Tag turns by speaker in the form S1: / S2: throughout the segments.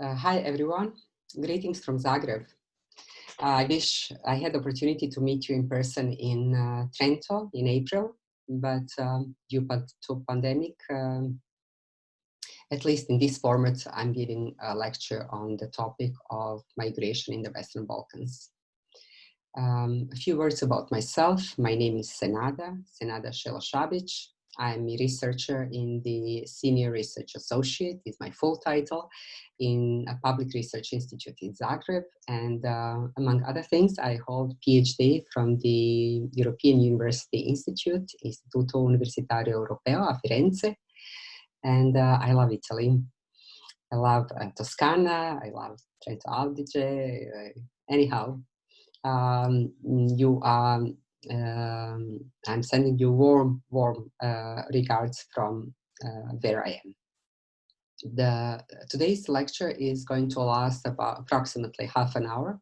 S1: Uh, hi, everyone. Greetings from Zagreb. Uh, I wish I had the opportunity to meet you in person in uh, Trento in April, but um, due to pandemic, um, at least in this format, I'm giving a lecture on the topic of migration in the Western Balkans. Um, a few words about myself. My name is Senada, Senada Šelo Šabić. I'm a researcher in the Senior Research Associate, is my full title, in a public research institute in Zagreb. And uh, among other things, I hold PhD from the European University Institute, Istituto Universitario Europeo a Firenze. And uh, I love Italy. I love uh, Toscana, I love Trento Adige. Uh, anyhow, um, you are um, I'm sending you warm, warm uh, regards from uh, where I am. The, today's lecture is going to last about approximately half an hour.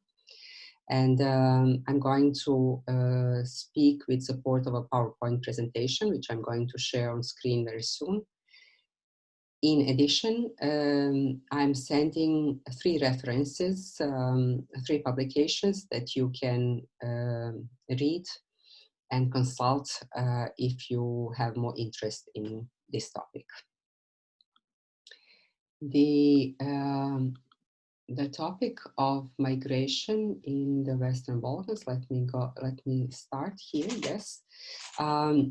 S1: And um, I'm going to uh, speak with support of a PowerPoint presentation, which I'm going to share on screen very soon. In addition, um, I'm sending three references, um, three publications that you can uh, read and consult uh, if you have more interest in this topic. The, um, the topic of migration in the Western Balkans, let me go, let me start here, yes. Um,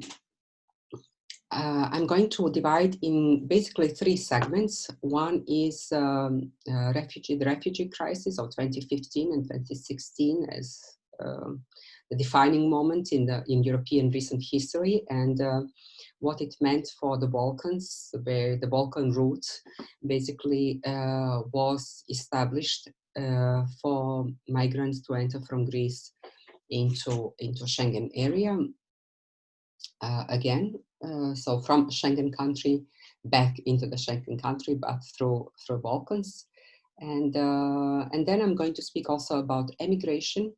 S1: uh, I'm going to divide in basically three segments. One is um, uh, refugee, the refugee crisis of 2015 and 2016 as um, the defining moment in the in European recent history and uh, what it meant for the Balkans, where the Balkan route basically uh, was established uh, for migrants to enter from Greece into into Schengen area. Uh, again, uh, so from Schengen country back into the Schengen country, but through through Balkans. And, uh, and then I'm going to speak also about emigration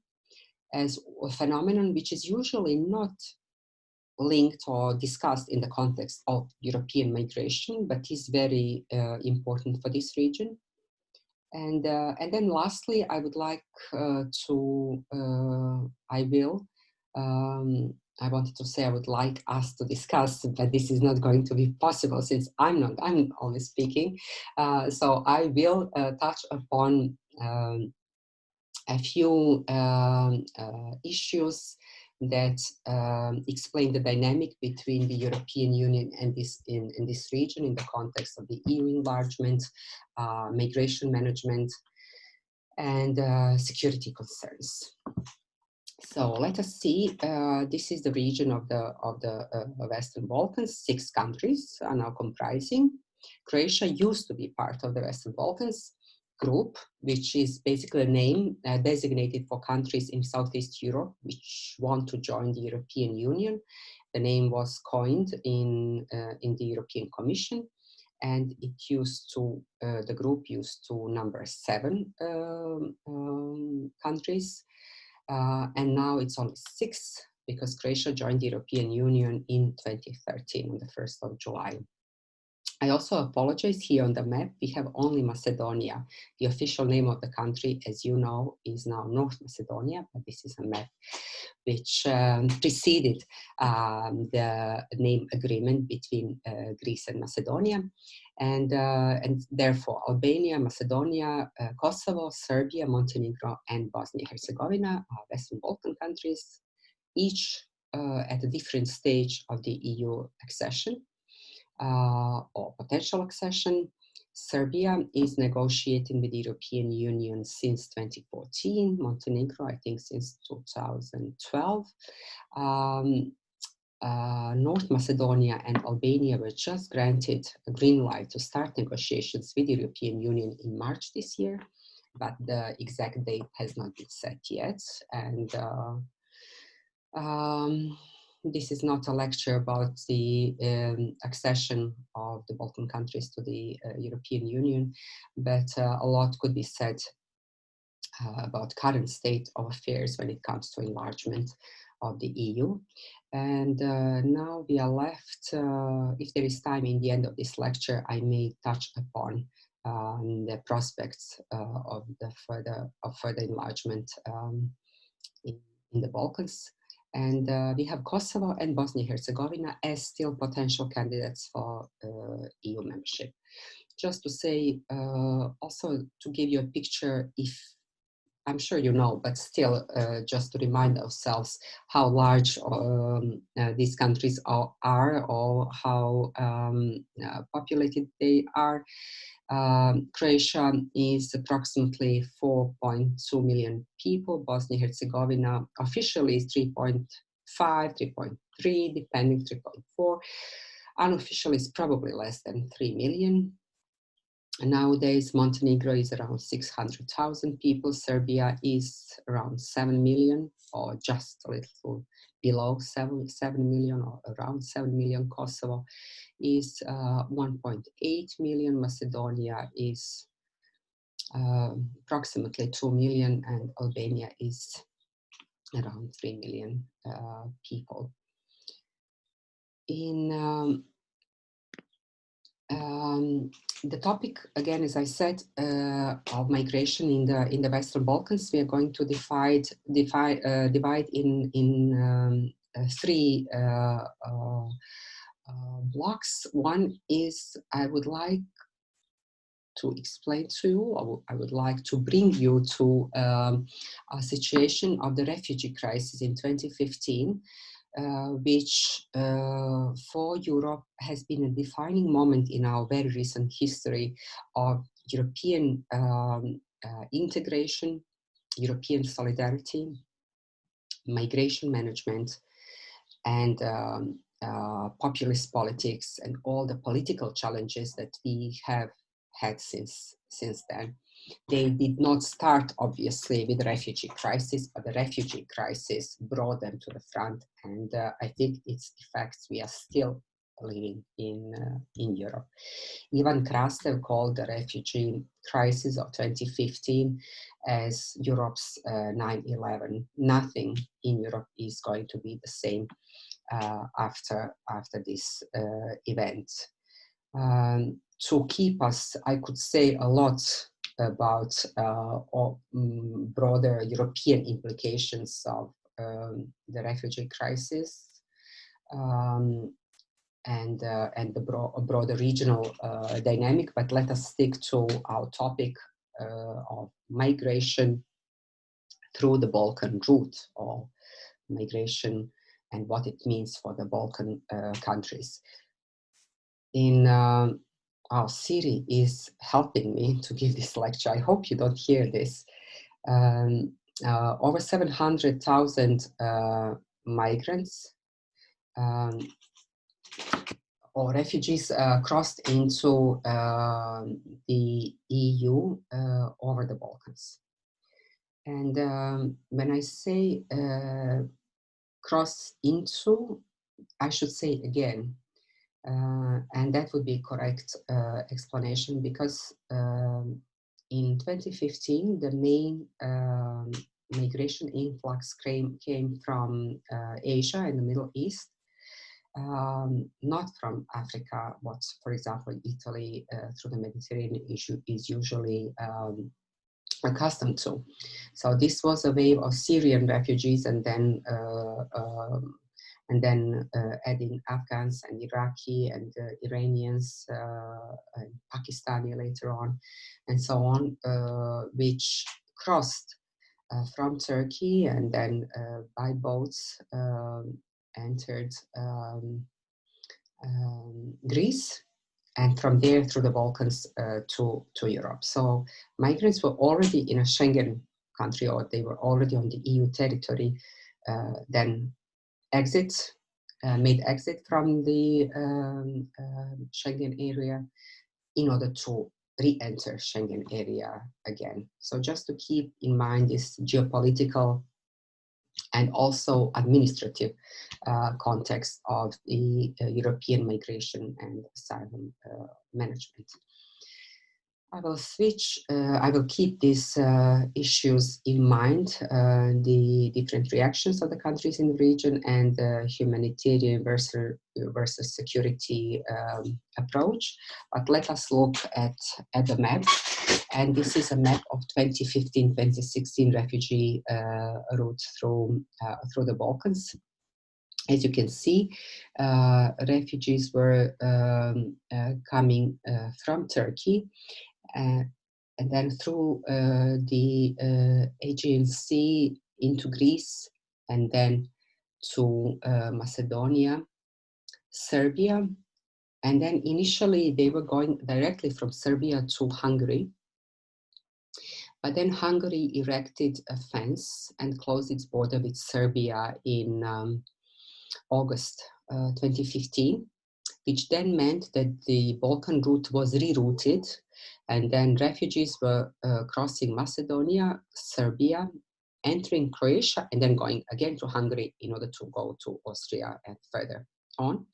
S1: as a phenomenon which is usually not linked or discussed in the context of European migration, but is very uh, important for this region. And, uh, and then lastly, I would like uh, to, uh, I will, um, I wanted to say I would like us to discuss, but this is not going to be possible since I'm not, I'm only speaking. Uh, so I will uh, touch upon um, a few um, uh, issues that um, explain the dynamic between the European Union and this in, in this region in the context of the EU enlargement, uh, migration management, and uh, security concerns. So let us see. Uh, this is the region of the of the uh, Western Balkans. Six countries are now comprising. Croatia used to be part of the Western Balkans group, which is basically a name uh, designated for countries in Southeast Europe which want to join the European Union. The name was coined in, uh, in the European Commission and it used to, uh, the group used to number seven um, um, countries uh, and now it's only six because Croatia joined the European Union in 2013 on the 1st of July. I also apologize here on the map, we have only Macedonia. The official name of the country, as you know, is now North Macedonia, but this is a map which um, preceded um, the name agreement between uh, Greece and Macedonia. And, uh, and therefore, Albania, Macedonia, uh, Kosovo, Serbia, Montenegro, and Bosnia-Herzegovina are Western Balkan countries, each uh, at a different stage of the EU accession or potential accession. Serbia is negotiating with the European Union since 2014, Montenegro, I think, since 2012. Um, uh, North Macedonia and Albania were just granted a green light to start negotiations with the European Union in March this year, but the exact date has not been set yet. And uh, um, this is not a lecture about the um, accession of the Balkan countries to the uh, European Union, but uh, a lot could be said uh, about current state of affairs when it comes to enlargement of the EU. And uh, now we are left, uh, if there is time in the end of this lecture, I may touch upon um, the prospects uh, of the further of further enlargement um, in, in, the Balkans. And uh, we have Kosovo and Bosnia-Herzegovina as still potential candidates for uh, EU membership. Just to say, uh, also to give you a picture, if I'm sure you know, but still, uh, just to remind ourselves how large um, uh, these countries are, or how um, uh, populated they are. Um, Croatia is approximately 4.2 million people. Bosnia-Herzegovina officially is 3.5, 3.3, depending 3.4. Unofficially is probably less than 3 million. Nowadays, Montenegro is around 600,000 people. Serbia is around 7 million or just a little below 7, 7 million or around 7 million. Kosovo is uh, 1.8 million. Macedonia is uh, approximately 2 million and Albania is around 3 million uh, people. In um, um, the topic, again, as I said, uh, of migration in the in the Western Balkans, we are going to divide divide uh, divide in in um, uh, three uh, uh, blocks. One is I would like to explain to you, I would like to bring you to um, a situation of the refugee crisis in 2015 uh, which uh, for Europe has been a defining moment in our very recent history of European um, uh, integration, European solidarity, migration management, and um, uh, populist politics and all the political challenges that we have had since, since then. They did not start, obviously, with refugee crisis, but the refugee crisis brought them to the front. And uh, I think its effects we are still living in, uh, in Europe. Ivan Krastev called the refugee crisis of 2015 as Europe's 9-11. Uh, Nothing in Europe is going to be the same uh, after, after this uh, event. Um, to keep us, I could say a lot about um, broader European implications of um, the refugee crisis um, and, uh, and the bro broader regional uh, dynamic, but let us stick to our topic uh, of migration through the Balkan route or migration and what it means for the Balkan uh, countries. In um, our city is helping me to give this lecture. I hope you don't hear this. Um, uh, over 700,000 uh, migrants um, or refugees uh, crossed into um, the EU uh, over the Balkans. And um, when I say uh, cross into, I should say again, uh, and that would be correct uh, explanation because um, in 2015, the main um, migration influx came, came from uh, Asia and the Middle East, um, not from Africa, what, for example, Italy uh, through the Mediterranean issue is usually um, accustomed to. So this was a wave of Syrian refugees and then uh, um, and then uh, adding Afghans and Iraqi and uh, Iranians uh, and Pakistani later on, and so on, which crossed from Turkey and then by boats um, entered um, um, Greece and from there through the Balkans uh, to, to Europe. So migrants were already in a Schengen country or they were already on the EU territory uh, then exit, uh, made exit from the um, uh, Schengen area in order to re-enter Schengen area again. So just to keep in mind this geopolitical and also administrative uh, context of the uh, European migration and asylum uh, management. I will switch, uh, I will keep these uh, issues in mind, uh, the different reactions of the countries in the region and the humanitarian versus, versus security um, approach. But let us look at, at the map. And this is a map of 2015-2016 refugee uh, route through, uh, through the Balkans. As you can see, uh, refugees were um, coming from Turkey and then through uh, the uh, Aegean into Greece and then to Macedonia, Serbia, and then initially they were going directly from Serbia to Hungary. But then Hungary erected a fence and closed its border with Serbia in um, August uh, 2015, which then meant that the Balkan route was rerouted and then refugees were uh, crossing Macedonia, Serbia, entering Croatia, and then going again to Hungary in order to go to Austria and further on.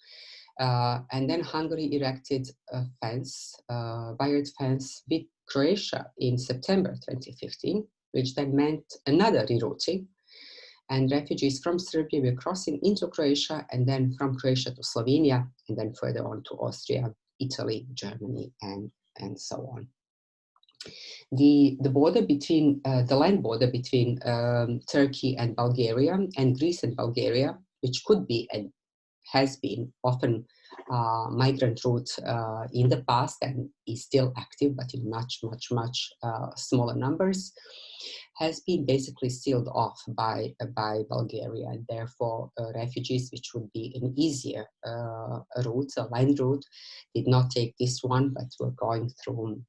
S1: Uh, and then Hungary erected a fence, uh, wired fence with Croatia in September 2015, which then meant another rerouting. And refugees from Serbia were crossing into Croatia and then from Croatia to Slovenia and then further on to Austria, Italy, Germany, and and so on. The, the border between, uh, the land border between um, Turkey and Bulgaria and Greece and Bulgaria, which could be and has been often uh, migrant route uh, in the past and is still active, but in much, much, much uh, smaller numbers, has been basically sealed off by, by Bulgaria. And therefore, uh, refugees, which would be an easier uh, route, a land route, did not take this one, but were going through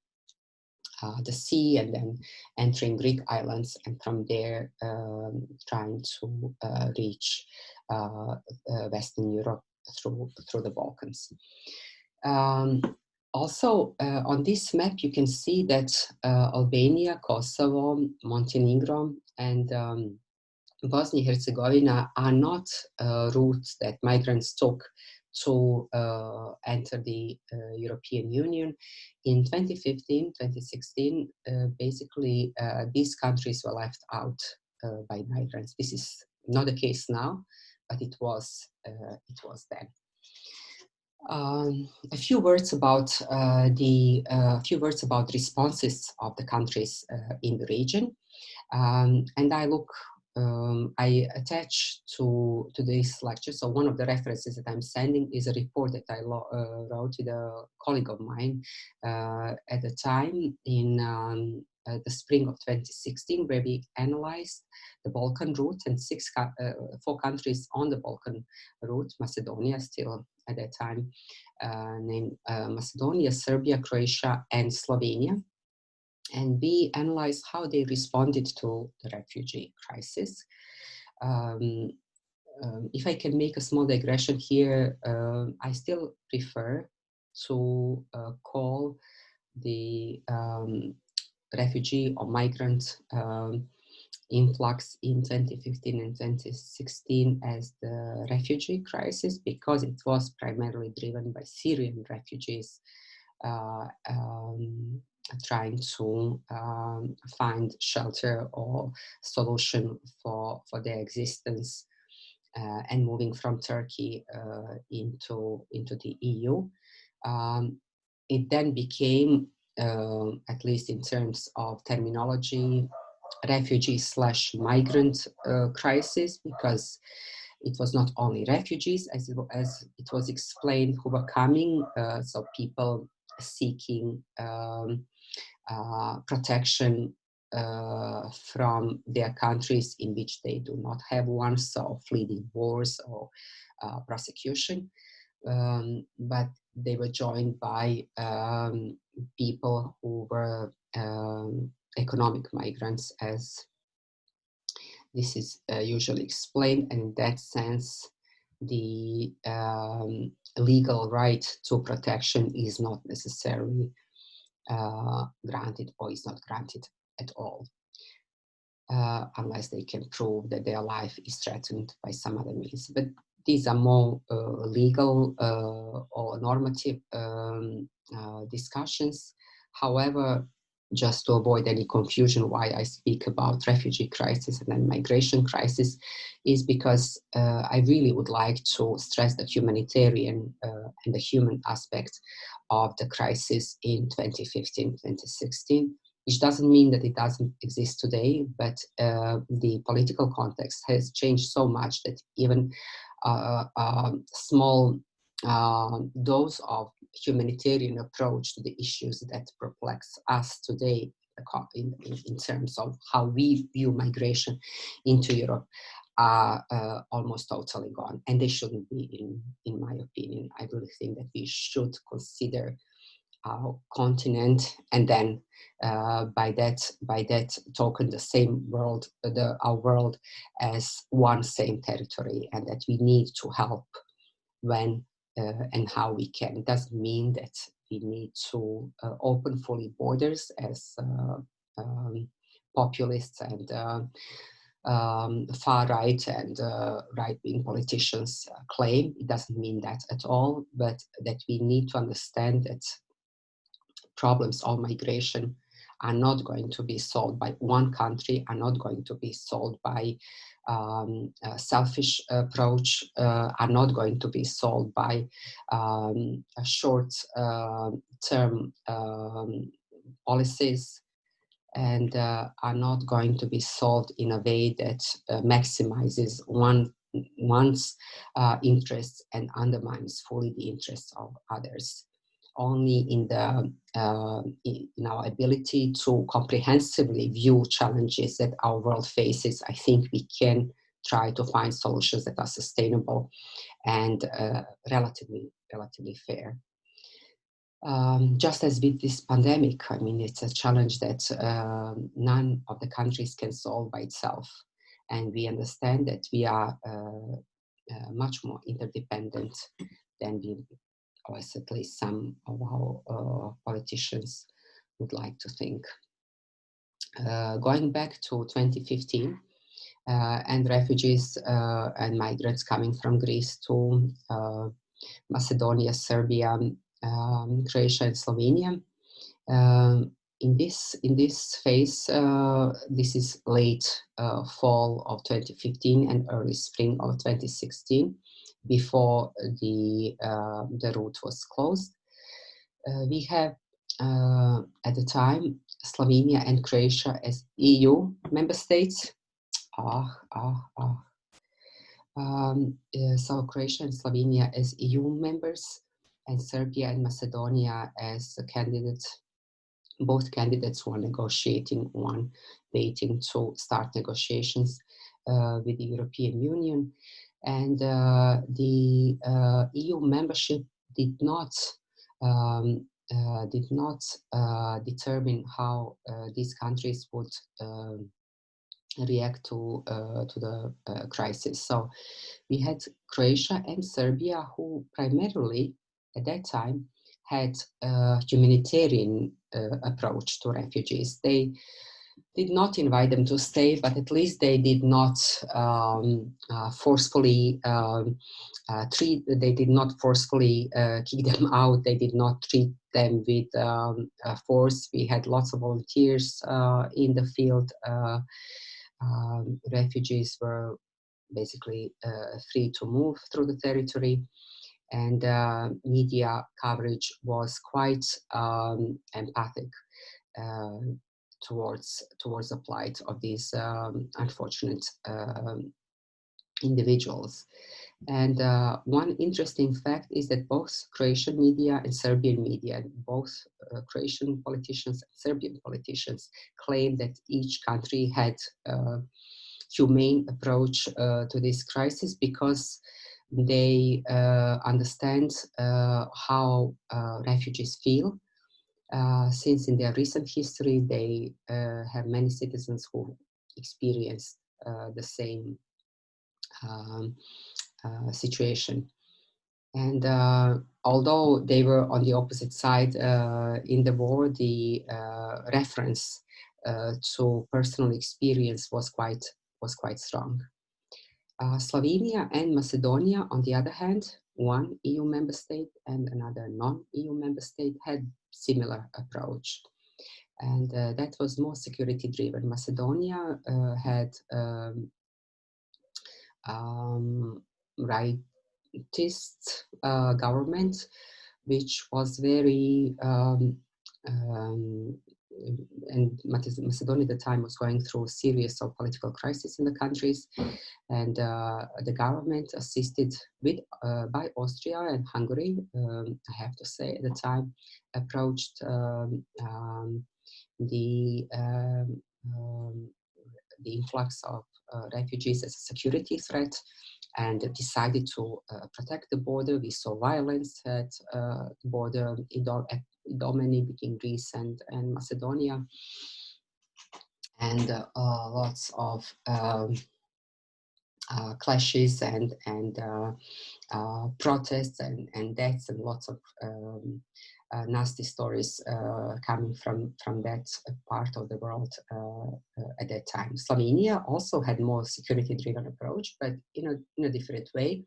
S1: uh, the sea and then entering Greek islands and from there um, trying to uh, reach uh, uh, Western Europe through, through the Balkans. Um, also, uh, on this map, you can see that uh, Albania, Kosovo, Montenegro, and um, Bosnia-Herzegovina are not uh, routes that migrants took to uh, enter the uh, European Union. In 2015, 2016, uh, basically these countries were left out by migrants. This is not the case now, but it was, it was then. Um, a few words about uh, the uh, few words about responses of the countries uh, in the region, um, and I look. Um, I attach to to this lecture. So one of the references that I'm sending is a report that I uh, wrote with a colleague of mine uh, at the time in um, uh, the spring of 2016, where we analyzed the Balkan route and six, uh, four countries on the Balkan route, Macedonia still at that time, uh, named uh, Macedonia, Serbia, Croatia, and Slovenia. And we analyzed how they responded to the refugee crisis. Um, um, if I can make a small digression here, uh, I still prefer to uh, call the um, refugee or migrant um, influx in 2015 and 2016 as the refugee crisis because it was primarily driven by Syrian refugees uh, um, trying to um, find shelter or solution for, for their existence uh, and moving from Turkey uh, into, into the EU. Um, it then became uh, at least in terms of terminology, refugee slash migrant uh, crisis, because it was not only refugees, as it, as it was explained, who were coming, uh, so people seeking um, uh, protection uh, from their countries in which they do not have one, so fleeing wars or uh, prosecution. Um, but they were joined by um, people who were um, economic migrants as this is uh, usually explained. And in that sense the um, legal right to protection is not necessarily uh, granted or is not granted at all uh, unless they can prove that their life is threatened by some other means. But these are more uh, legal uh, or normative um, uh, discussions. However, just to avoid any confusion why I speak about refugee crisis and then migration crisis is because uh, I really would like to stress the humanitarian uh, and the human aspect of the crisis in 2015-2016 which doesn't mean that it doesn't exist today, but uh, the political context has changed so much that even a um, small uh, dose of humanitarian approach to the issues that perplex us today in, in, in terms of how we view migration into Europe are uh, almost totally gone. And they shouldn't be in in my opinion. I really think that we should consider our continent and then uh, by that by that token the same world the our world as one same territory and that we need to help when uh, and how we can it doesn't mean that we need to uh, open fully borders as uh, um, populists and uh, um, far right and uh, right wing politicians claim. It doesn't mean that at all, but that we need to understand that problems of migration are not going to be solved by one country, are not going to be solved by um, a selfish approach, uh, are not going to be solved by um, short-term uh, um, policies and uh, are not going to be solved in a way that uh, maximizes one one's uh, interests and undermines fully the interests of others only in the uh, in our ability to comprehensively view challenges that our world faces, I think we can try to find solutions that are sustainable and uh, relatively relatively fair. Um, just as with this pandemic, I mean, it's a challenge that uh, none of the countries can solve by itself. And we understand that we are uh, uh, much more interdependent than we or at least some of our uh, politicians would like to think. Uh, going back to 2015, uh, and refugees uh, and migrants coming from Greece to uh, Macedonia, Serbia, um, Croatia, and Slovenia. Um, in this in this phase, uh, this is late fall of 2015 and early spring of 2016 before the, uh, the route was closed. Uh, we have uh, at the time Slovenia and Croatia as EU member states. Ah, ah, ah. Um, uh, so Croatia and Slovenia as EU members and Serbia and Macedonia as candidates. Both candidates were negotiating, one waiting to start negotiations uh, with the European Union and uh, the uh, EU membership did not um, uh, did not determine how these countries would um, react to uh, to the uh, crisis. So we had Croatia and Serbia who primarily at that time had a humanitarian uh, approach to refugees. They did not invite them to stay, but at least they did not um, uh, forcefully um, uh, treat, they did not forcefully uh, kick them out, they did not treat them with um, force. We had lots of volunteers uh, in the field. Uh, um, refugees were basically uh, free to move through the territory and media coverage was quite um, empathic towards towards the plight of these um, unfortunate um, individuals. And uh, one interesting fact is that both Croatian media and Serbian media, both uh, Croatian politicians and Serbian politicians claim that each country had a humane approach uh, to this crisis because they uh, understand uh, how uh, refugees feel uh, since in their recent history they uh, have many citizens who experienced uh, the same um, uh, situation. And uh, although they were on the opposite side in the war, the reference to personal experience was quite was quite strong. Slovenia and Macedonia, on the other hand, one EU member state and another non-EU member state had similar approach. And uh, that was more security driven. Macedonia uh, had um, um, rightist uh, government, which was very um, um, and Macedonia at the time was going through a series of political crises in the countries, and uh, the government assisted with uh, by Austria and Hungary. Um, I have to say, at the time, approached um, um, the um, um, the influx of uh, refugees as a security threat and decided to uh, protect the border. We saw violence at uh, the border at between Greece and, and Macedonia. And uh, lots of um, uh, clashes and and uh, uh, protests and, and deaths and lots of um, uh, nasty stories uh, coming from from that part of the world uh, at that time. Slovenia also had more security driven approach, but in a in a different way.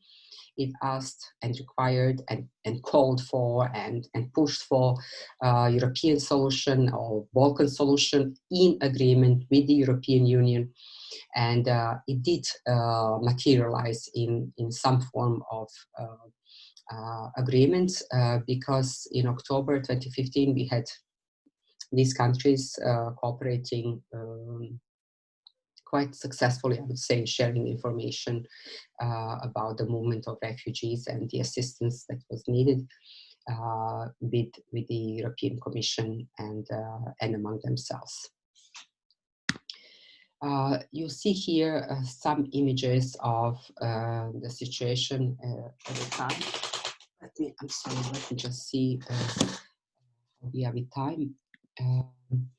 S1: It asked and required and, and called for and, and pushed for European solution or Balkan solution in agreement with the European Union and uh, it did uh, materialize in in some form of uh, uh, agreement uh, because in October 2015 we had these countries uh, cooperating um, quite successfully, I would say, sharing information uh, about the movement of refugees and the assistance that was needed uh, with, with the European Commission and, uh, and among themselves. you see here some images of the situation at the time let me, I'm sorry, let me just see uh, we have time. Um,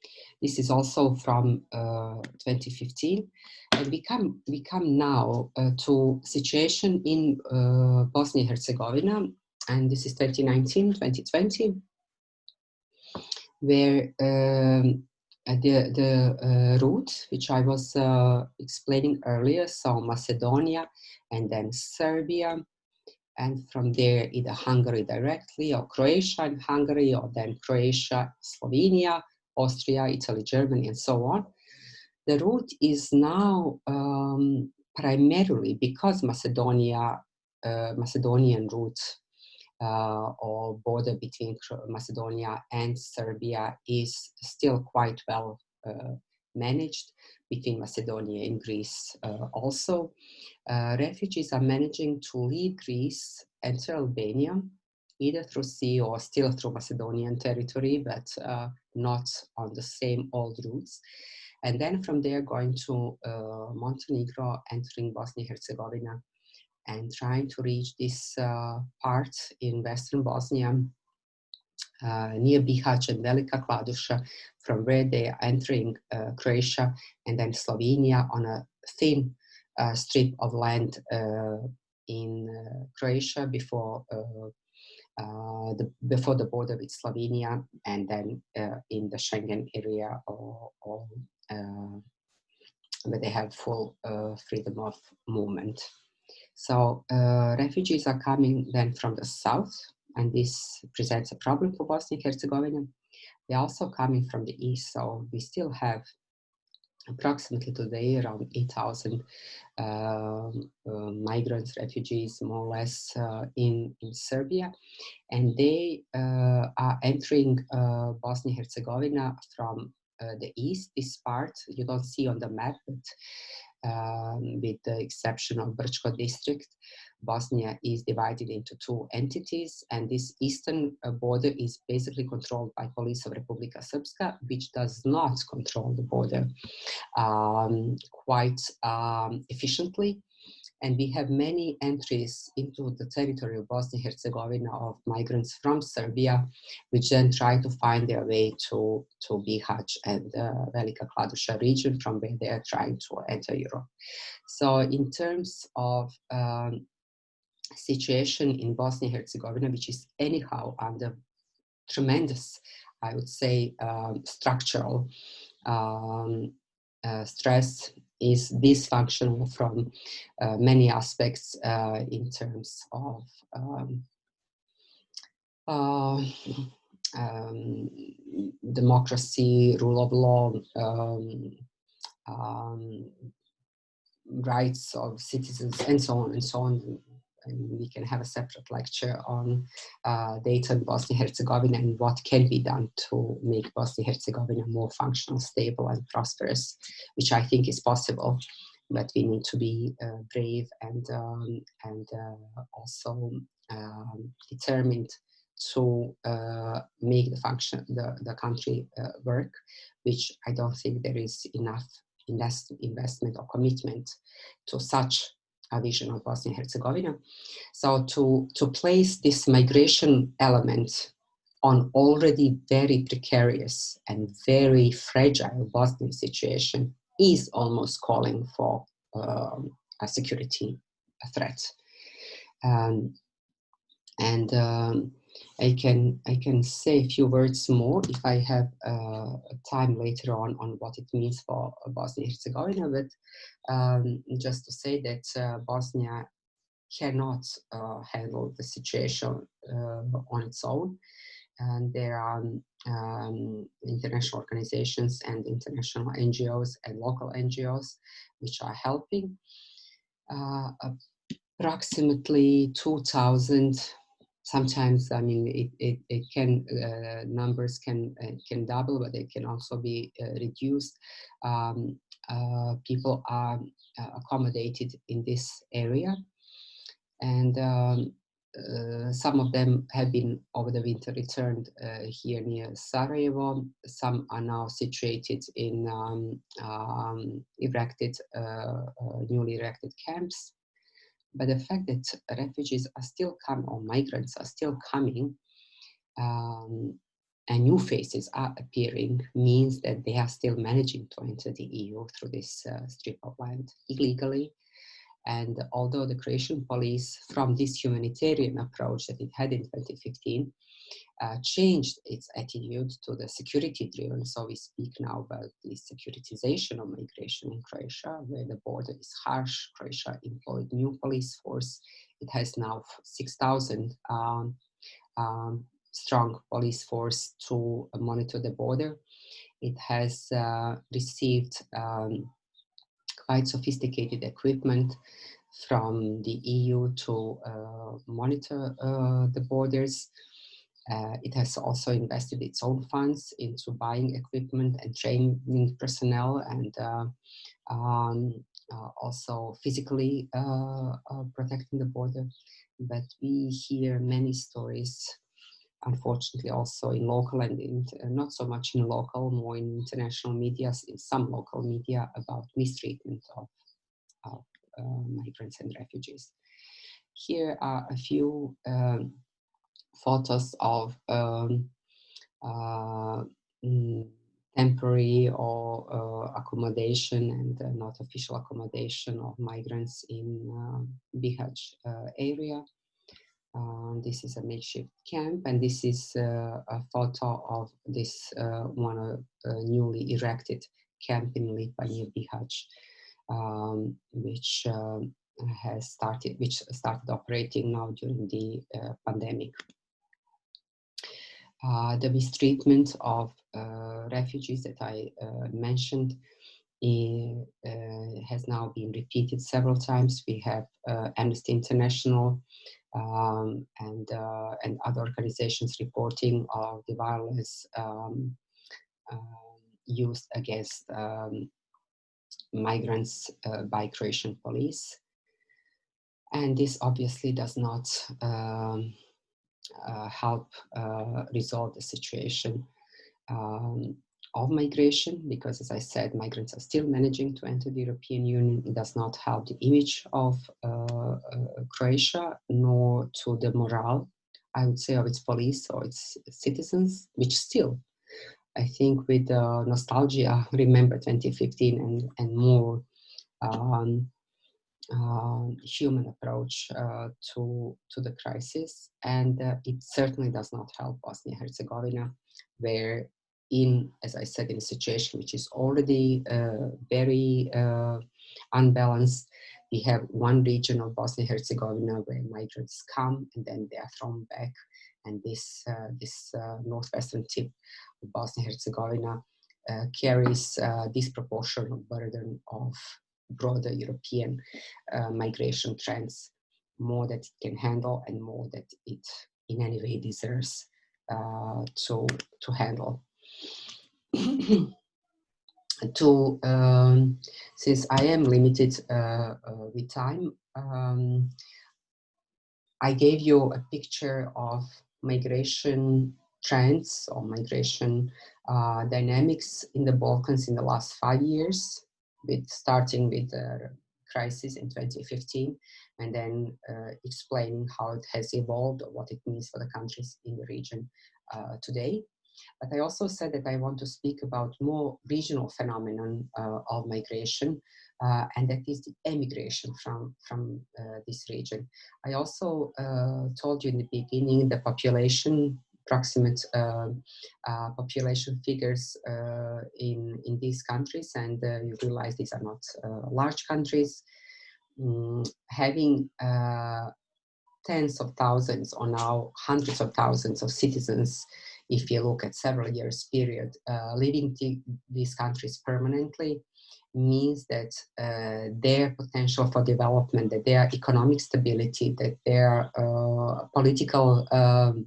S1: this is also from uh, 2015. And we come, we come now uh, to situation in uh, Bosnia-Herzegovina, and this is 2019, 2020, where um, uh, the, the uh, route, which I was uh, explaining earlier, so Macedonia and then Serbia, and from there either Hungary directly or Croatia and Hungary or then Croatia, Slovenia, Austria, Italy, Germany, and so on. The route is now um, primarily because Macedonia, uh, Macedonian route uh, or border between Macedonia and Serbia is still quite well uh, managed between Macedonia and Greece uh, also. Uh, refugees are managing to leave Greece, enter Albania, either through sea or still through Macedonian territory, but uh, not on the same old routes. And then from there going to uh, Montenegro, entering Bosnia-Herzegovina, and trying to reach this uh, part in Western Bosnia uh, near Bihać and Velika Kladuša, from where they are entering uh, Croatia and then Slovenia on a thin uh, strip of land uh, in uh, Croatia before uh, the, before the border with Slovenia and then in the Schengen area or, or where they have full freedom of movement. So refugees are coming then from the south and this presents a problem for Bosnia and Herzegovina. They're also coming from the east, so we still have approximately today around 8,000 uh, uh, migrants, refugees, more or less, uh, in, in Serbia. And they uh, are entering uh, Bosnia-Herzegovina from uh, the east, this part you don't see on the map, but um, with the exception of Brčko district. Bosnia is divided into two entities, and this eastern uh, border is basically controlled by police of Republika Srpska, which does not control the border um, quite um, efficiently. And we have many entries into the territory of Bosnia-Herzegovina of migrants from Serbia, which then try to find their way to, to Bihać and the uh, Velika Kladuša region from where they are trying to enter Europe. So in terms of um, situation in Bosnia-Herzegovina, which is anyhow under tremendous, I would say, um, structural um, uh, stress is dysfunctional from uh, many aspects uh, in terms of um, uh, um, democracy, rule of law, um, um, rights of citizens, and so on and so on. And we can have a separate lecture on uh, data in Bosnia-Herzegovina and what can be done to make Bosnia-Herzegovina more functional, stable, and prosperous, which I think is possible. But we need to be uh, brave and um, and uh, also um, determined to uh, make the function the, the country uh, work which i don't think there is enough invest, investment or commitment to such a vision of bosnia and herzegovina. So to to place this migration element on already very precarious and very fragile bosnian situation is almost calling for um, a security threat. Um, and um, I can I can say a few words more if I have uh, time later on on what it means for Bosnia Herzegovina. But um, just to say that uh, Bosnia cannot uh, handle the situation uh, on its own, and there are um, international organizations and international NGOs and local NGOs which are helping. Uh, approximately 2,000 sometimes i mean it, it, it can uh, numbers can uh, can double but they can also be uh, reduced. Um, uh, people are uh, accommodated in this area. And um, uh, some of them have been over the winter returned here near Sarajevo. Some are now situated in um, um erected, newly erected camps but the fact that refugees are still coming or migrants are still coming um, and new faces are appearing means that they are still managing to enter the EU through this uh, strip of land illegally. And although the Croatian police, from this humanitarian approach that it had in 2015, uh, changed its attitude to the security driven. So we speak now about the securitization of migration in Croatia, where the border is harsh. Croatia employed new police force. It has now 6,000 um, um, strong police force to monitor the border. It has uh, received um, quite sophisticated equipment from the EU to uh, monitor uh, the borders. Uh, it has also invested its own funds into buying equipment and training personnel and uh, um, uh, also physically uh, uh, protecting the border. But we hear many stories, unfortunately, also in local and in, uh, not so much in local, more in international media, in some local media about mistreatment of, of migrants and refugees. Here are a few um, photos of um, uh, mm, temporary or uh, accommodation and uh, not official accommodation of migrants in uh, Bihać uh, area. Uh, this is a makeshift camp and this is uh, a photo of this one newly erected camp in Lipa near Bihać, um, which um, has started, which started operating now during the pandemic uh, the mistreatment of uh, refugees that I uh, mentioned uh, has now been repeated several times. We have uh, Amnesty International um, and, uh, and other organizations reporting of the violence um, used against um, migrants by Croatian police. And this obviously does not um, uh, help uh, resolve the situation um, of migration because as I said, migrants are still managing to enter the European Union. It does not help the image of uh, Croatia nor to the morale, I would say, of its police or its citizens, which still I think with uh, nostalgia, remember 2015 and, and more um, uh, human approach uh, to, to the crisis. And uh, it certainly does not help Bosnia-Herzegovina, where in, as I said, in a situation which is already uh, very uh, unbalanced, we have one region of Bosnia-Herzegovina where migrants come and then they are thrown back and this, uh, this uh, northwestern tip of Bosnia-Herzegovina uh, carries disproportionate burden of broader European migration trends, more that it can handle and more that it in any way deserves to, to handle. to um, since I am limited uh, uh, with time, um, I gave you a picture of migration trends or migration uh, dynamics in the Balkans in the last five years, with starting with the crisis in 2015 and then uh, explaining how it has evolved or what it means for the countries in the region uh, today. But I also said that I want to speak about more regional phenomenon uh, of migration, uh, and that is the emigration from, from uh, this region. I also uh, told you in the beginning the population approximate uh, uh, population figures uh, in, in these countries and you realize these are not large countries. Mm, having tens of thousands or now hundreds of thousands of citizens if you look at several years period, uh, living these countries permanently means that uh, their potential for development, that their economic stability, that their uh, political um,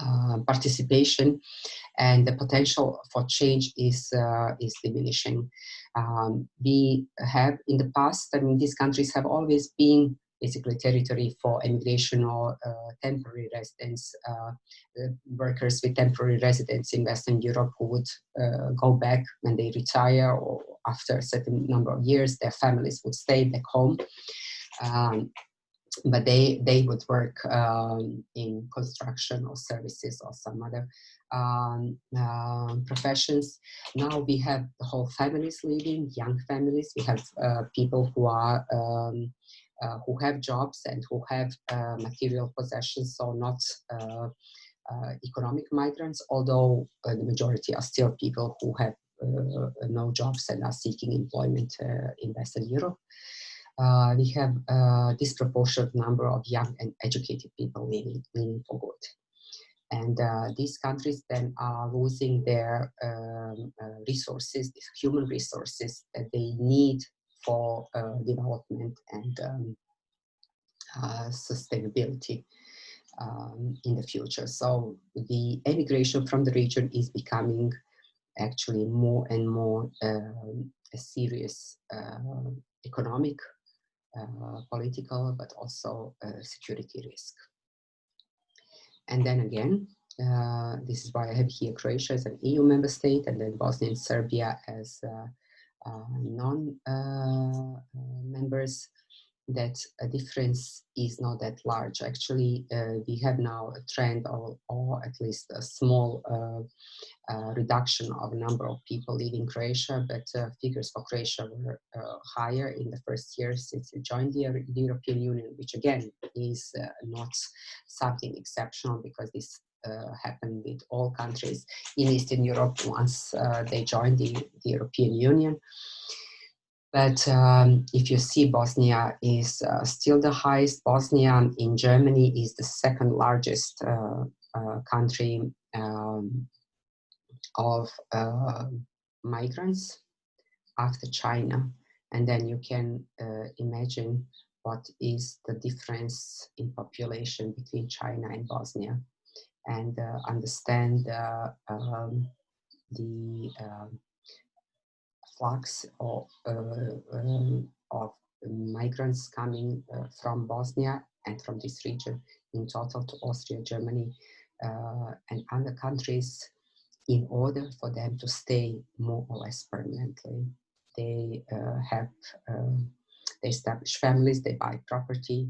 S1: uh, participation and the potential for change is uh, is diminishing. Um, we have in the past, I mean, these countries have always been basically territory for immigration or uh, temporary residents, uh, workers with temporary residence in Western Europe who would uh, go back when they retire or after a certain number of years, their families would stay back home. Um, but they, they would work um, in construction or services or some other um, uh, professions. Now we have the whole families living, young families. We have uh, people who are um, uh, who have jobs and who have uh, material possessions, so not uh, economic migrants, although the majority are still people who have no jobs and are seeking employment in Western Europe. Uh, we have a disproportionate number of young and educated people living for good. And uh, these countries then are losing their um, uh, resources, human resources that they need for uh, development and um, uh, sustainability um, in the future. So the emigration from the region is becoming actually more and more um, a serious economic, political, but also security risk. And then again, uh, this is why I have here Croatia as an EU member state and then Bosnia and Serbia as uh, uh, non-members, uh, that a difference is not that large. Actually, uh, we have now a trend or, or at least a small uh, uh, reduction of number of people leaving Croatia, but uh, figures for Croatia were higher in the first year since it joined the, European Union, which again is not something exceptional because this uh, happened with all countries in Eastern Europe once uh, they joined the, the, European Union. But um, if you see Bosnia is uh, still the highest, Bosnia in Germany is the second largest uh, uh, country um, of uh, migrants after China. And then you can imagine what is the difference in population between China and Bosnia and uh, understand uh, um, the um, flux of, uh, um, of migrants coming from Bosnia and from this region in total to Austria, Germany, and other countries in order for them to stay more or less permanently. They uh, have, uh, they establish families, they buy property,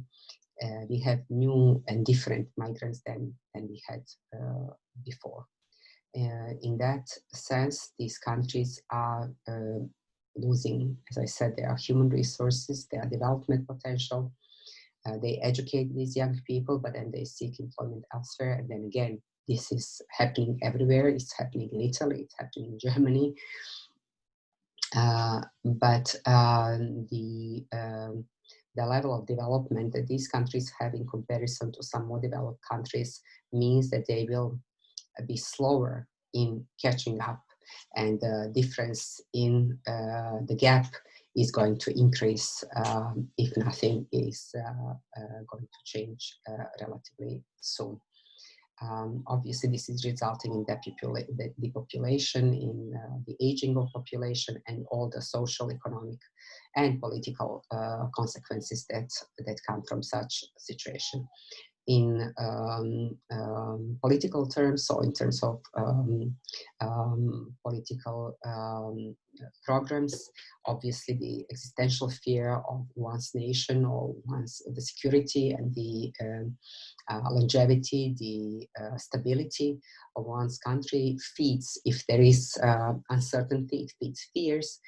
S1: uh, we have new and different migrants than, than we had uh, before. Uh, in that sense, these countries are uh, losing, as I said, their human resources, their development potential. Uh, they educate these young people, but then they seek employment elsewhere. And then again, this is happening everywhere. It's happening in Italy, it's happening in Germany. Uh, but the um, the level of development that these countries have in comparison to some more developed countries means that they will be slower in catching up and the difference in uh, the gap is going to increase um, if nothing is uh, uh, going to change uh, relatively soon. Um, obviously, this is resulting in the depopulation, in uh, the aging of population, and all the social, economic, and political uh, consequences that that come from such situation in um, um, political terms, so in terms of um, um political um, programs, obviously the existential fear of one's nation or one's the security and the um, uh, longevity, the uh, stability of one's country feeds, if there is uh, uncertainty, it feeds fears.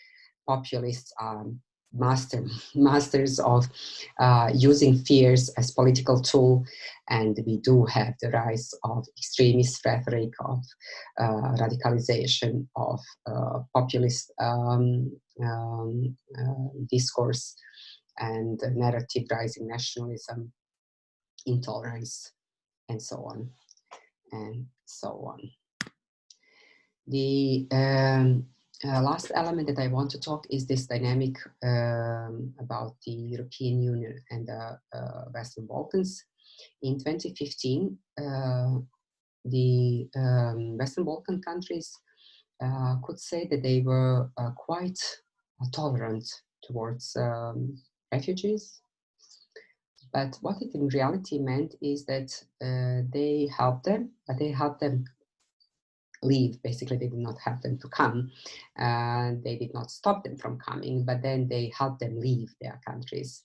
S1: Populists are master masters of uh, using fears as political tool. And we do have the rise of extremist rhetoric of uh, radicalization of uh, populist um, um, uh, discourse and narrative rising nationalism intolerance and so on and so on. The um, uh, last element that I want to talk is this dynamic um, about the European Union and the uh, Western Balkans. In 2015, uh, the um, Western Balkan countries uh, could say that they were uh, quite tolerant towards um, refugees. But what it in reality meant is that uh, they helped them, but they helped them leave. Basically, they did not have them to come. Uh, they did not stop them from coming, but then they helped them leave their countries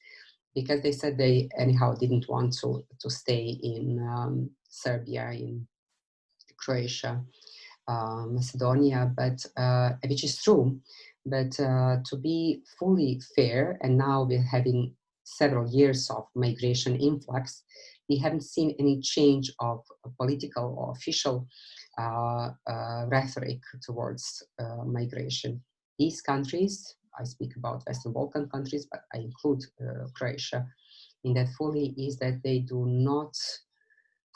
S1: because they said they anyhow didn't want to, to stay in um, Serbia, in Croatia, uh, Macedonia, but uh, which is true. But uh, to be fully fair, and now we're having several years of migration influx, we haven't seen any change of political or official rhetoric towards uh, migration. These countries, I speak about Western Balkan countries, but I include Croatia, in that fully is that they do not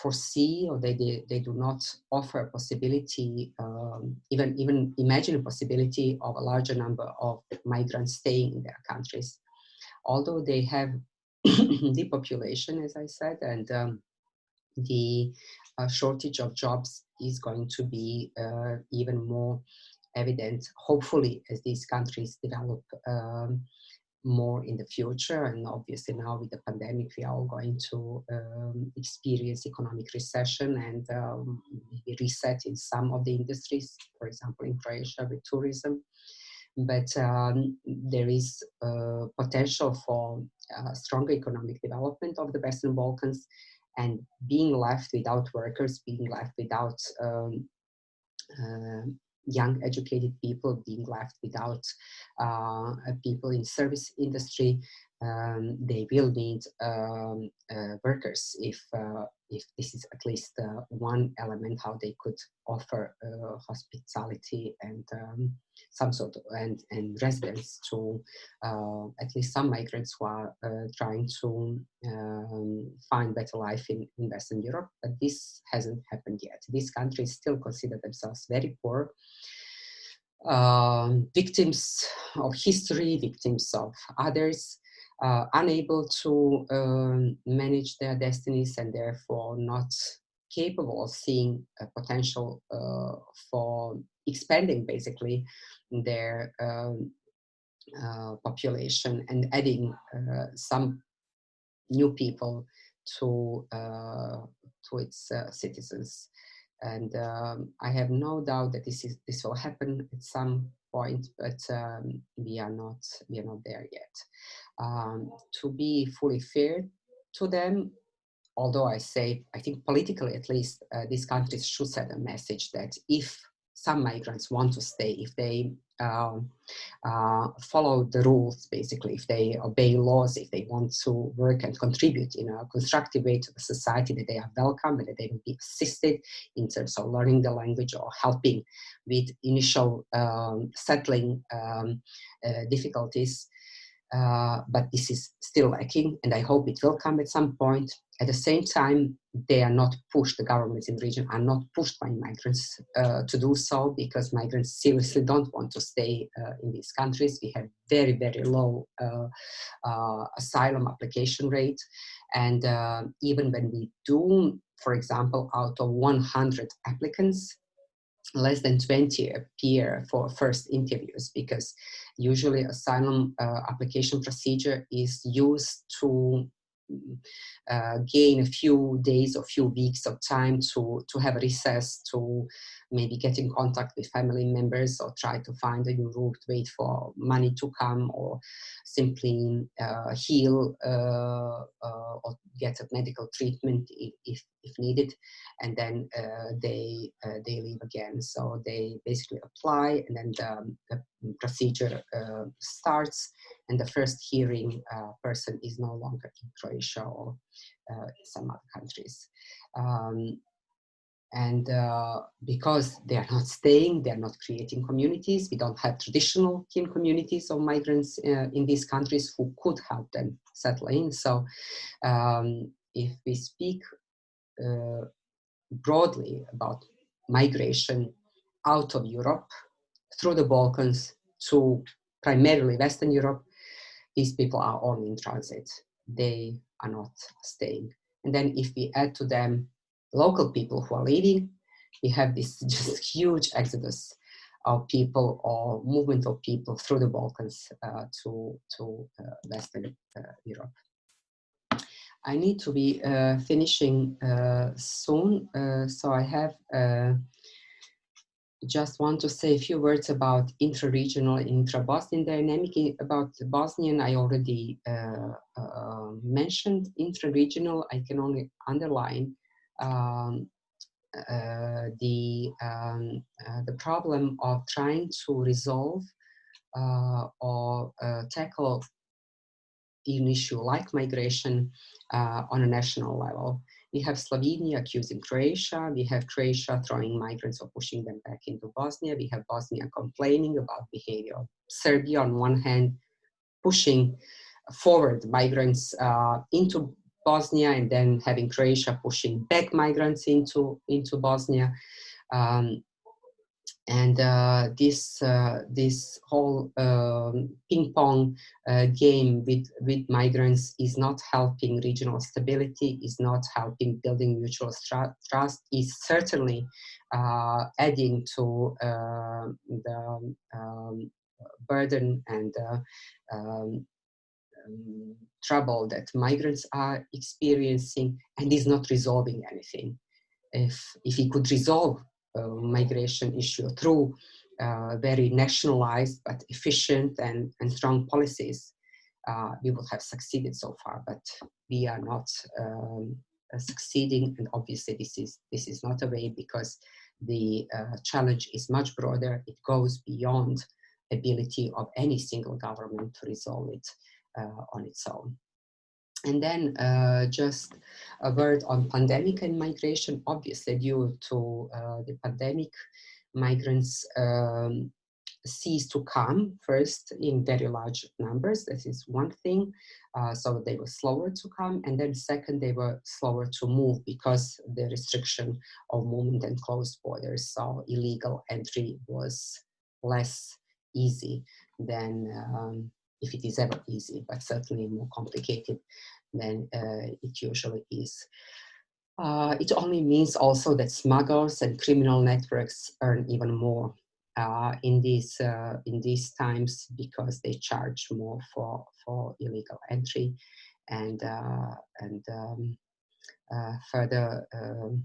S1: foresee or they, they, they, do not offer a possibility, um, even, even imagine a possibility of a larger number of migrants staying in their countries. Although they have depopulation, as I said, and um, the uh, shortage of jobs is going to be uh, even more evident, hopefully, as these countries develop um, more in the future. And obviously now with the pandemic, we are all going to um, experience economic recession and um, reset in some of the industries, for example, in Croatia with tourism. But um, there is uh, potential for uh, stronger economic development of the Western Balkans and being left without workers, being left without um, uh, young educated people, being left without uh, people in service industry, um, they will need um, uh, workers if uh, if this is at least uh, one element how they could offer uh, hospitality and um, some sort of and, and residence to uh, at least some migrants who are uh, trying to um, find better life in, in Western Europe. But this hasn't happened yet. These countries still consider themselves very poor. Um, victims of history, victims of others, uh, unable to um, manage their destinies and therefore not capable of seeing a potential uh, for expanding basically their um, uh, population and adding uh, some new people to uh, to its uh, citizens and um, I have no doubt that this is this will happen at some point, but um, we are not we are not there yet. Um, to be fully fair to them, although I say I think politically at least uh, these countries should send a message that if some migrants want to stay, if they um, uh, follow the rules, basically, if they obey laws, if they want to work and contribute in a constructive way to the society, that they are welcome and that they will be assisted in terms of learning the language or helping with initial um, settling um, uh, difficulties. Uh, but this is still lacking, and I hope it will come at some point. At the same time, they are not pushed, the governments in the region are not pushed by migrants uh, to do so because migrants seriously don't want to stay uh, in these countries. We have very, very low uh, uh, asylum application rate. And even when we do, for example, out of 100 applicants, less than 20 appear for first interviews because usually asylum uh, application procedure is used to uh, gain a few days or few weeks of time to, to have a recess, to maybe get in contact with family members or try to find a new route, wait for money to come or simply uh, heal uh, uh or get a medical treatment if, if, if needed. And then uh, they, uh, they leave again. So they basically apply and then the, the procedure starts and the first hearing person is no longer in Croatia or some other countries. Um, and uh, because they are not staying, they are not creating communities, we don't have traditional kin communities of migrants uh, in these countries who could help them settle in. So um, if we speak uh, broadly about migration out of Europe through the Balkans to primarily Western Europe, these people are only in transit. They are not staying. And then if we add to them local people who are leaving, we have this just huge exodus of people or movement of people through the Balkans uh, to, to uh, Western uh, Europe. I need to be uh, finishing uh, soon, uh, so I have just want to say a few words about intra-regional intra-Bosnian dynamic. About Bosnian, I already mentioned. Intra-regional, I can only underline um, uh, the um, uh, the problem of trying to resolve uh, or uh, tackle an issue like migration uh, on a national level. We have Slovenia accusing Croatia. We have Croatia throwing migrants or pushing them back into Bosnia. We have Bosnia complaining about behavior of Serbia on one hand, pushing forward migrants uh, into Bosnia and then having Croatia pushing back migrants into, into Bosnia. Um, and uh, this uh, this whole um, ping pong uh, game with with migrants is not helping regional stability, is not helping building mutual trust, is certainly uh, adding to uh, the um, burden and uh, um, um, trouble that migrants are experiencing and is not resolving anything. If, if he could resolve migration issue through uh, very nationalized but efficient and, and strong policies, uh, we would have succeeded so far, but we are not um, uh, succeeding. And obviously this is, this is not a way because the uh, challenge is much broader. It goes beyond ability of any single government to resolve it. Uh, on its own. And then uh, just a word on pandemic and migration. Obviously, due to uh, the pandemic, migrants um, cease to come first in very large numbers. This is one thing. Uh, so they were slower to come. And then second, they were slower to move because the restriction of movement and closed borders. So illegal entry was less easy than um, if it is ever easy, but certainly more complicated than uh, it usually is. Uh, it only means also that smugglers and criminal networks earn even more uh, in these uh, in these times because they charge more for for illegal entry and uh, and um, uh, further um,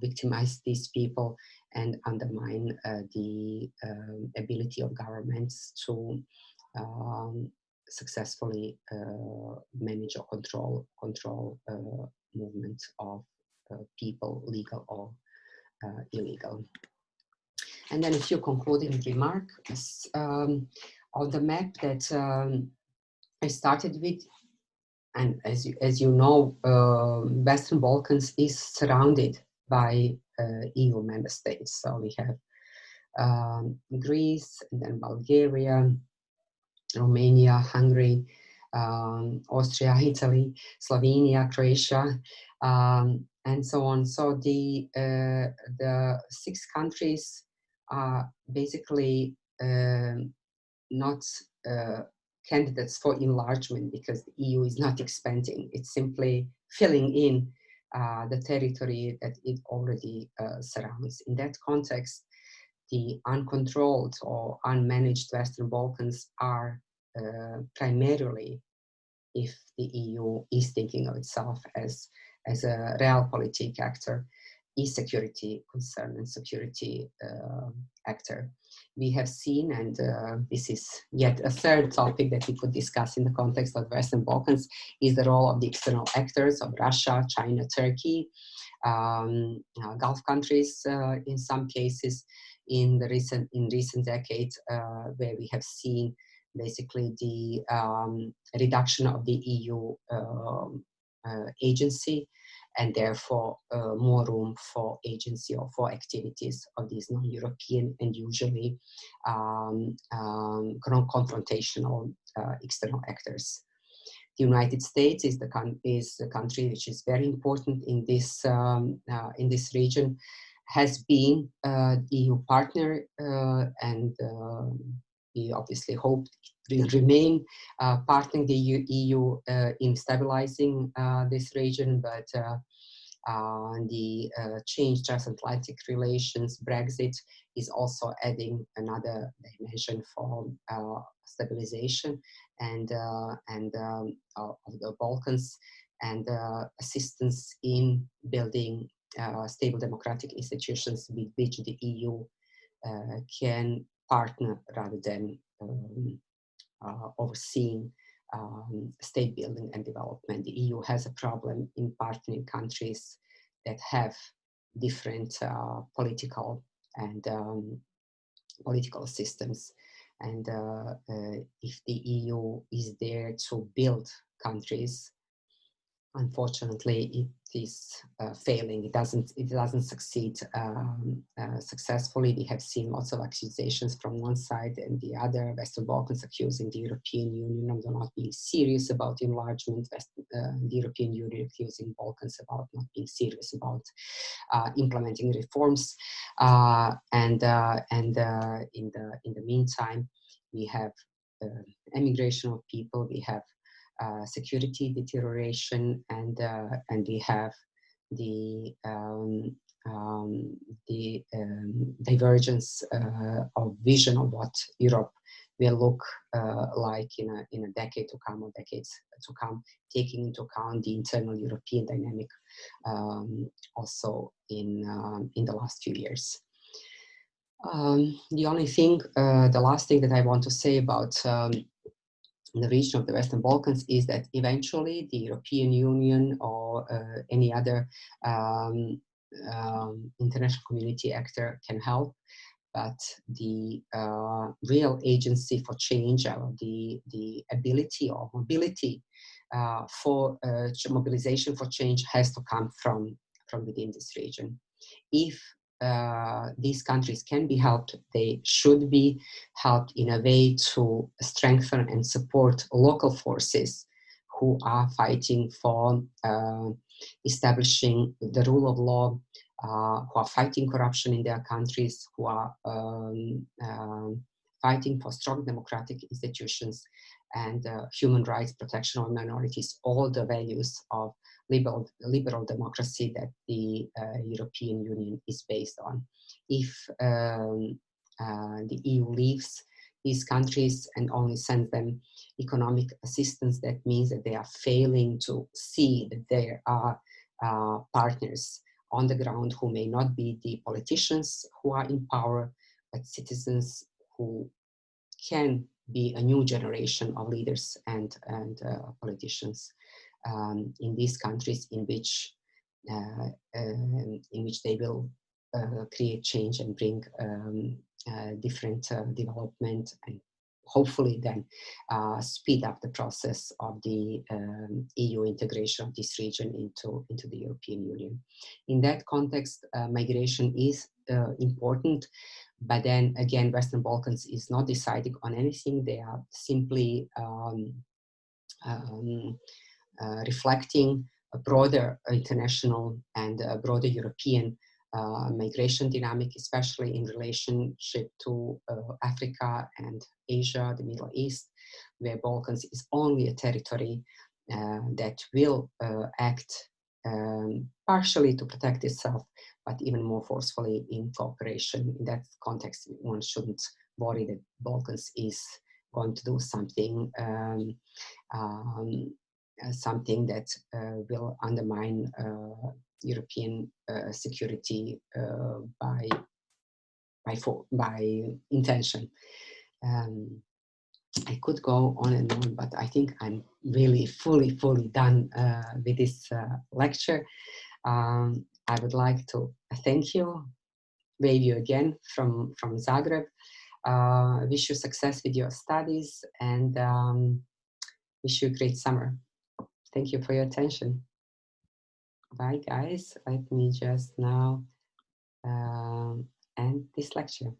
S1: victimize these people and undermine uh, the um, ability of governments to um, successfully uh, manage or control control uh, movement of uh, people, legal or uh, illegal. And then a few concluding remarks um, on the map that um, I started with. And as you, as you know, uh, Western Balkans is surrounded by uh, EU member states. So we have um, Greece, and then Bulgaria, Romania, Hungary, um, Austria, Italy, Slovenia, Croatia, um, and so on. So the uh, the six countries are basically um, not uh, candidates for enlargement because the EU is not expanding. It's simply filling in uh, the territory that it already uh, surrounds. In that context, the uncontrolled or unmanaged Western Balkans are uh, primarily if the EU is thinking of itself as, as a realpolitik actor, e-security concern and security uh, actor. We have seen, and uh, this is yet a third topic that we could discuss in the context of Western Balkans, is the role of the external actors of Russia, China, Turkey, um, uh, Gulf countries uh, in some cases in the recent in recent decades uh, where we have seen basically the um, reduction of the EU um, uh, agency and therefore uh, more room for agency or for activities of these non-European and usually um, um, confrontational uh, external actors. The United States is the, is the country which is very important in this, um, uh, in this region, has been uh, EU partner uh, and um, we obviously hope will remain uh, partnering the EU, EU uh, in stabilizing uh, this region, but uh, uh, the uh, change transatlantic relations, Brexit, is also adding another dimension for stabilization and, and um, of the Balkans and assistance in building stable democratic institutions with which the EU can partner rather than um, uh, overseeing um, state building and development. The EU has a problem in partnering countries that have different uh, political and um, political systems. And uh, uh if the EU is there to build countries, unfortunately, it is uh, failing. It doesn't, it doesn't succeed um, uh, successfully. We have seen lots of accusations from one side and the other. Western Balkans accusing the European Union of not being serious about enlargement. West, uh, the European Union accusing Balkans about not being serious about uh, implementing reforms. Uh, and uh, and in the in the meantime, we have emigration of people. We have security deterioration and uh, and we have the um, um, the um, divergence uh, of vision of what Europe will look uh, like in a, in a decade to come or decades to come, taking into account the internal European dynamic um, also in, um, in the last few years. Um, the only thing, uh, the last thing that I want to say about um, the region of the Western Balkans is that eventually the European Union or uh, any other um, um, international community actor can help. But the uh, real agency for change, or the, the ability or mobility uh, for uh, mobilization for change has to come from, from within this region. If uh, these countries can be helped, they should be helped in a way to strengthen and support local forces who are fighting for uh, establishing the rule of law, uh, who are fighting corruption in their countries, who are um, um fighting for strong democratic institutions and uh, human rights protection of minorities, all the values of liberal, liberal democracy that the uh, European Union is based on. If um, uh, the EU leaves these countries and only sends them economic assistance, that means that they are failing to see that there are uh, partners on the ground who may not be the politicians who are in power, but citizens who can be a new generation of leaders and, and uh, politicians um, in these countries in which uh, um, in which they will uh, create change and bring um, uh, different uh, development and hopefully then speed up the process of the um, EU integration of this region into, into the European Union. In that context, migration is important, but then again, Western Balkans is not deciding on anything. They are simply um, um, reflecting a broader international and a broader European uh, migration dynamic, especially in relationship to uh, Africa and Asia, the Middle East, where Balkans is only a territory uh, that will uh, act um, partially to protect itself, but even more forcefully in cooperation. In that context, one shouldn't worry that Balkans is going to do something um, um, uh, something that uh, will undermine uh, European security by by for, by intention. Um, I could go on and on, but I think I'm really fully, fully done uh, with this uh, lecture. Um, I would like to thank you, wave you again from, from Zagreb. Uh, wish you success with your studies and um, wish you a great summer. Thank you for your attention. Bye, guys. Let me just now um, end this lecture.